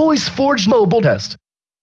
Voice Forge mobile test.